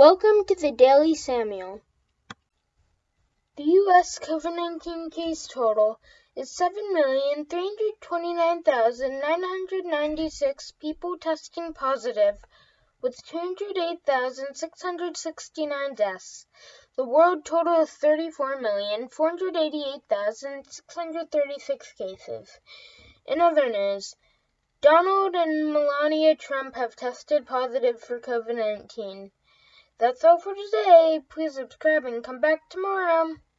Welcome to the Daily Samuel. The U.S. COVID 19 case total is 7,329,996 people testing positive, with 208,669 deaths. The world total is 34,488,636 cases. In other news, Donald and Melania Trump have tested positive for COVID 19. That's all for today. Please subscribe and come back tomorrow.